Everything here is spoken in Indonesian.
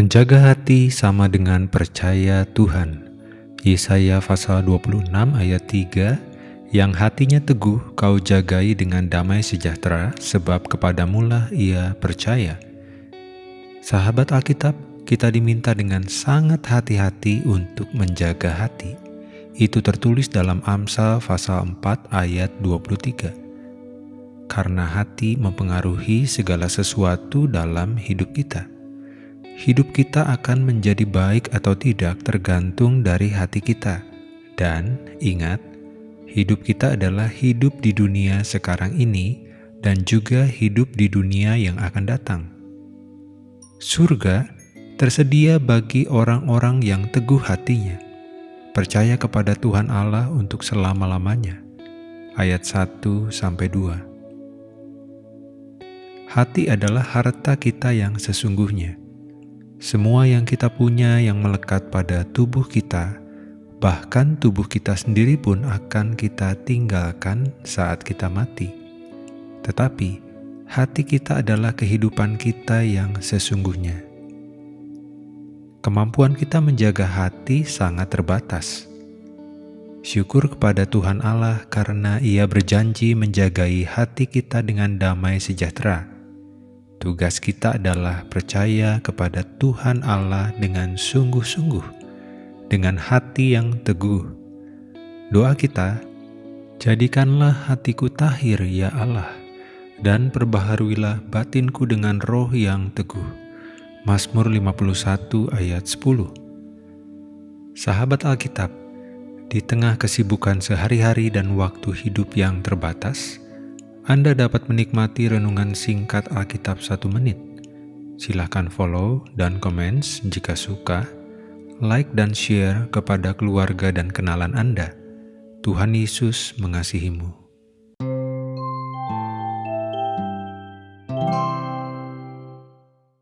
Menjaga hati sama dengan percaya Tuhan. Yesaya pasal 26 ayat 3 Yang hatinya teguh kau jagai dengan damai sejahtera sebab kepadamulah ia percaya. Sahabat Alkitab, kita diminta dengan sangat hati-hati untuk menjaga hati. Itu tertulis dalam Amsal pasal 4 ayat 23. Karena hati mempengaruhi segala sesuatu dalam hidup kita hidup kita akan menjadi baik atau tidak tergantung dari hati kita. Dan ingat, hidup kita adalah hidup di dunia sekarang ini dan juga hidup di dunia yang akan datang. Surga tersedia bagi orang-orang yang teguh hatinya, percaya kepada Tuhan Allah untuk selama-lamanya. Ayat 1 sampai 2. Hati adalah harta kita yang sesungguhnya semua yang kita punya yang melekat pada tubuh kita, bahkan tubuh kita sendiri pun akan kita tinggalkan saat kita mati. Tetapi, hati kita adalah kehidupan kita yang sesungguhnya. Kemampuan kita menjaga hati sangat terbatas. Syukur kepada Tuhan Allah karena Ia berjanji menjagai hati kita dengan damai sejahtera Tugas kita adalah percaya kepada Tuhan Allah dengan sungguh-sungguh, dengan hati yang teguh. Doa kita, jadikanlah hatiku tahir ya Allah, dan perbaharuilah batinku dengan roh yang teguh. Mazmur 51 ayat 10 Sahabat Alkitab, di tengah kesibukan sehari-hari dan waktu hidup yang terbatas, anda dapat menikmati renungan singkat Alkitab satu menit. Silahkan follow dan komen jika suka, like dan share kepada keluarga dan kenalan Anda. Tuhan Yesus mengasihimu.